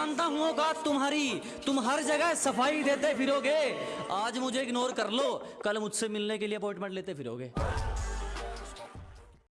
जानता हूँ औकात तुम्हारी। तुम हर जगह सफ़ाई देते फिरोगे। आज मुझे इग्नोर कर लो। कल मुझसे मिलने के लिए अपॉइंटमेंट लेते फिरोगे।